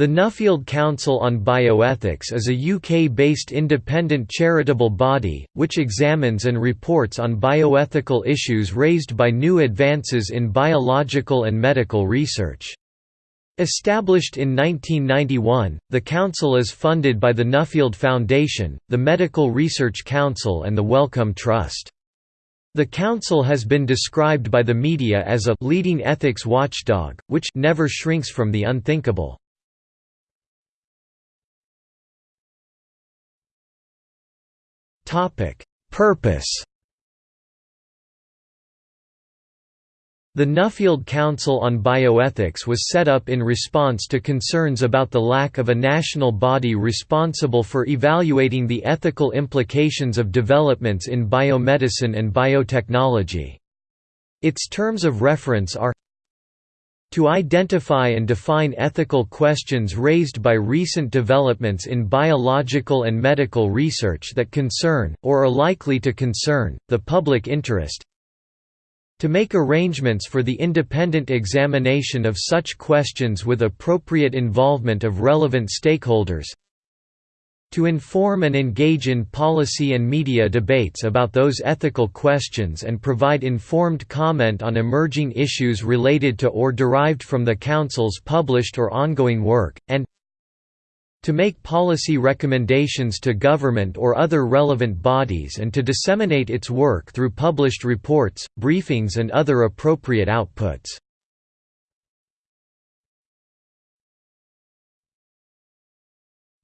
The Nuffield Council on Bioethics is a UK-based independent charitable body, which examines and reports on bioethical issues raised by new advances in biological and medical research. Established in 1991, the council is funded by the Nuffield Foundation, the Medical Research Council and the Wellcome Trust. The council has been described by the media as a «leading ethics watchdog», which «never shrinks from the unthinkable». Purpose The Nuffield Council on Bioethics was set up in response to concerns about the lack of a national body responsible for evaluating the ethical implications of developments in biomedicine and biotechnology. Its terms of reference are to identify and define ethical questions raised by recent developments in biological and medical research that concern, or are likely to concern, the public interest. To make arrangements for the independent examination of such questions with appropriate involvement of relevant stakeholders to inform and engage in policy and media debates about those ethical questions and provide informed comment on emerging issues related to or derived from the Council's published or ongoing work, and to make policy recommendations to government or other relevant bodies and to disseminate its work through published reports, briefings and other appropriate outputs.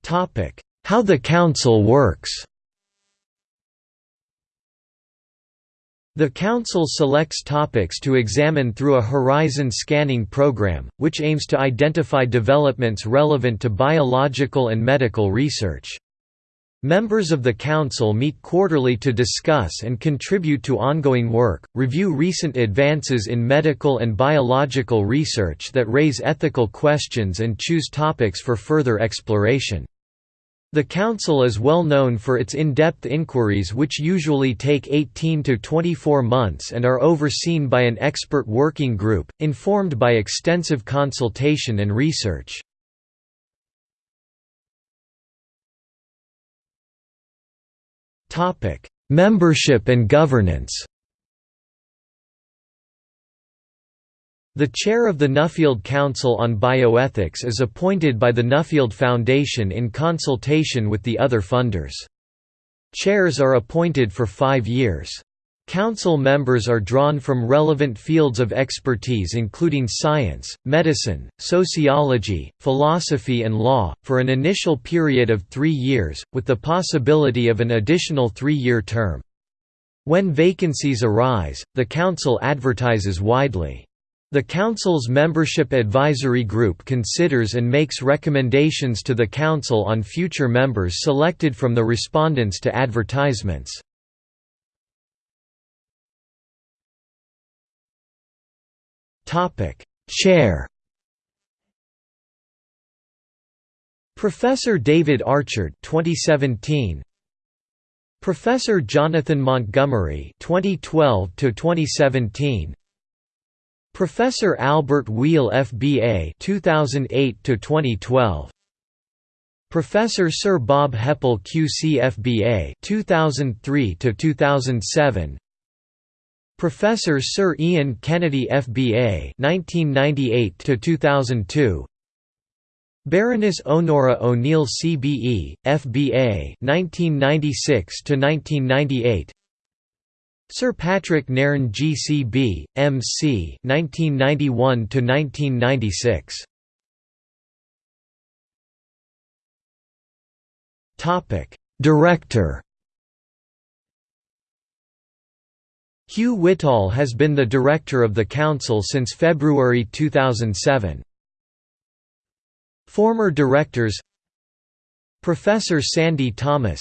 Topic: how the Council works The Council selects topics to examine through a horizon scanning program, which aims to identify developments relevant to biological and medical research. Members of the Council meet quarterly to discuss and contribute to ongoing work, review recent advances in medical and biological research that raise ethical questions and choose topics for further exploration. The Council is well known for its in-depth inquiries which usually take 18 to 24 months and are overseen by an expert working group, informed by extensive consultation and research. Membership and governance The chair of the Nuffield Council on Bioethics is appointed by the Nuffield Foundation in consultation with the other funders. Chairs are appointed for five years. Council members are drawn from relevant fields of expertise including science, medicine, sociology, philosophy and law, for an initial period of three years, with the possibility of an additional three-year term. When vacancies arise, the Council advertises widely. The Council's Membership Advisory Group considers and makes recommendations to the Council on future members selected from the respondents to advertisements. Chair Professor David Archard 2017 Professor Jonathan Montgomery 2012 to 2017 Professor Albert Weale FBA 2008 to 2012 Professor Sir Bob Hepple QC FBA 2003 to 2007 Professor Sir Ian Kennedy FBA 1998 to 2002 Baroness Onora O'Neill CBE FBA 1996 to 1998 Sir Patrick Nairne GCB, MC 1991 1996. Topic: Director Hugh Whittall has been the director of the council since February 2007. Former directors Professor Sandy Thomas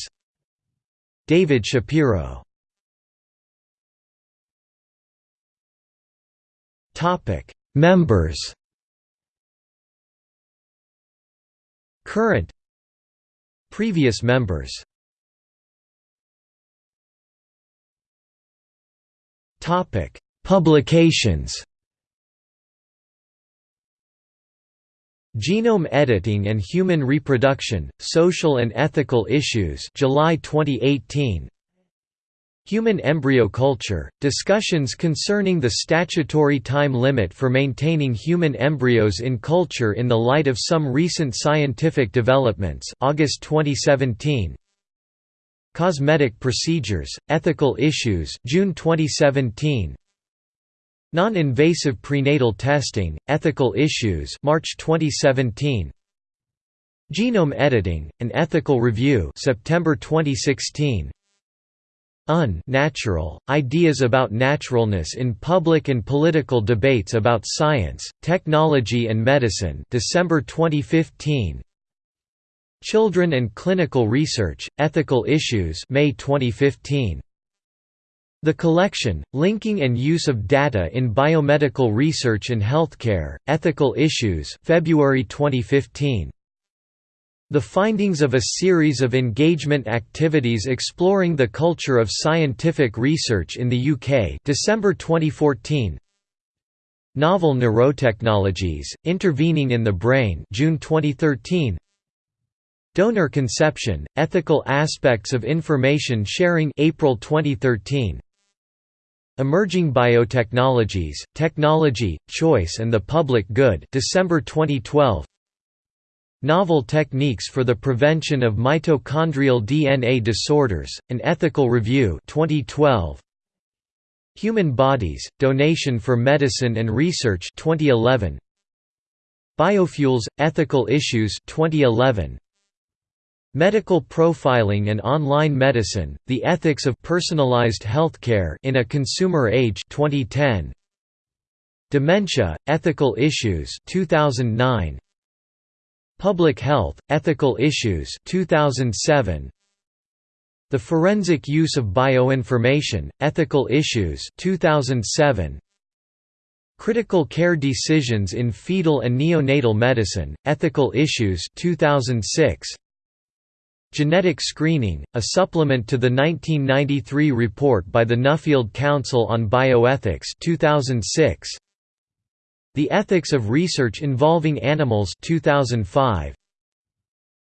David Shapiro Topic: Members. Current Previous members Topic: Publications Genome Editing and Human Reproduction, Social and Ethical Issues July 2018 Human Embryo Culture, discussions concerning the statutory time limit for maintaining human embryos in culture in the light of some recent scientific developments August 2017 Cosmetic Procedures, Ethical Issues June 2017 Non-invasive prenatal testing, ethical issues March 2017 Genome editing, an ethical review September 2016 Un-natural, ideas about naturalness in public and political debates about science, technology and medicine. December 2015 Children and Clinical Research, Ethical Issues May 2015 the collection, linking and use of data in biomedical research and healthcare, ethical issues February 2015. The findings of a series of engagement activities exploring the culture of scientific research in the UK December 2014. Novel Neurotechnologies, Intervening in the Brain June 2013. Donor Conception, Ethical Aspects of Information Sharing April 2013. Emerging Biotechnologies, Technology, Choice and the Public Good December 2012 Novel Techniques for the Prevention of Mitochondrial DNA Disorders, An Ethical Review 2012 Human Bodies, Donation for Medicine and Research 2011 Biofuels, Ethical Issues 2011 Medical Profiling and Online Medicine: The Ethics of Personalized Healthcare in a Consumer Age 2010. Dementia: Ethical Issues 2009. Public Health: Ethical Issues 2007. The Forensic Use of Bioinformation: Ethical Issues 2007. Critical Care Decisions in Fetal and Neonatal Medicine: Ethical Issues 2006. Genetic Screening, a supplement to the 1993 report by the Nuffield Council on Bioethics 2006. The Ethics of Research Involving Animals 2005.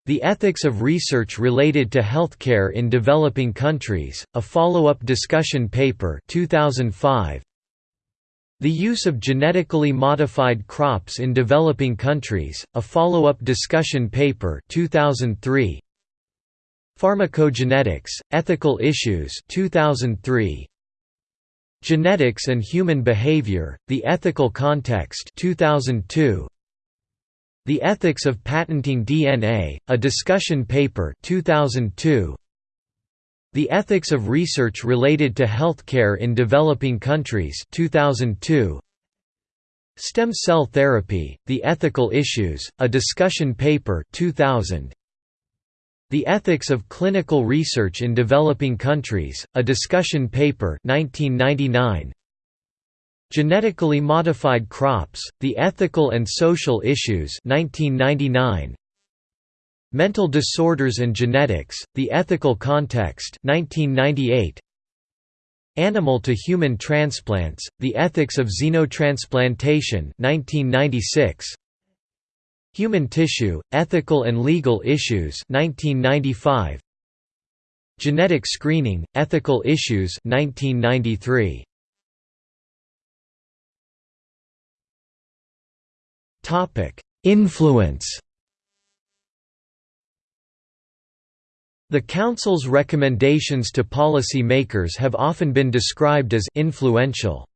The Ethics of Research Related to Healthcare in Developing Countries, a follow-up discussion paper 2005. The Use of Genetically Modified Crops in Developing Countries, a follow-up discussion paper 2003. Pharmacogenetics, Ethical Issues 2003. Genetics and Human Behavior, The Ethical Context 2002. The Ethics of Patenting DNA, a discussion paper 2002. The Ethics of Research Related to Healthcare in Developing Countries 2002. Stem Cell Therapy, The Ethical Issues, a discussion paper 2000. The Ethics of Clinical Research in Developing Countries, a discussion paper 1999. Genetically Modified Crops, The Ethical and Social Issues 1999. Mental Disorders and Genetics, The Ethical Context 1998. Animal to Human Transplants, The Ethics of Xenotransplantation 1996. Human Tissue, Ethical and Legal Issues 1995. Genetic Screening, Ethical Issues 1993. Influence The Council's recommendations to policy makers have often been described as influential.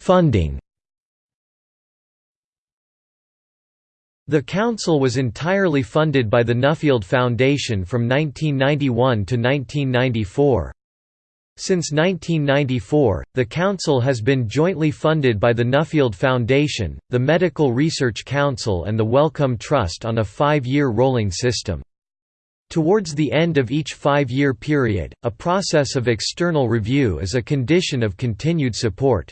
Funding The council was entirely funded by the Nuffield Foundation from 1991 to 1994. Since 1994, the council has been jointly funded by the Nuffield Foundation, the Medical Research Council and the Wellcome Trust on a five-year rolling system. Towards the end of each five-year period, a process of external review is a condition of continued support.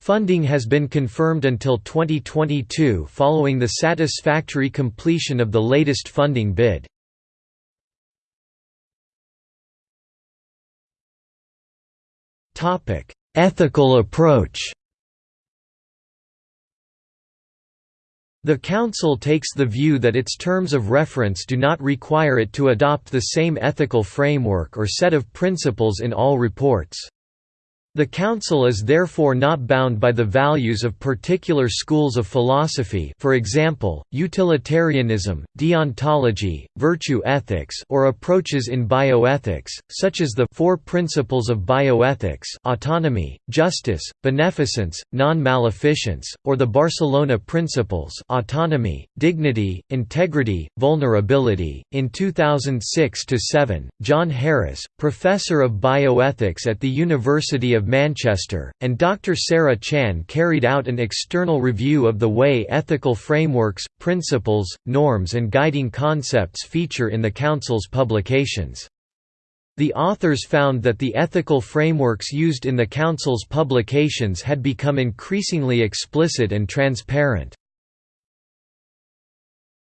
Funding has been confirmed until 2022 following the satisfactory completion of the latest funding bid. ethical approach The Council takes the view that its terms of reference do not require it to adopt the same ethical framework or set of principles in all reports. The Council is therefore not bound by the values of particular schools of philosophy for example, utilitarianism, deontology, virtue ethics or approaches in bioethics, such as the Four Principles of Bioethics autonomy, justice, beneficence, non-maleficence, or the Barcelona Principles autonomy, dignity, integrity, vulnerability. In 2006–7, John Harris, professor of bioethics at the University of Manchester, and Dr. Sarah Chan carried out an external review of the way ethical frameworks, principles, norms and guiding concepts feature in the Council's publications. The authors found that the ethical frameworks used in the Council's publications had become increasingly explicit and transparent.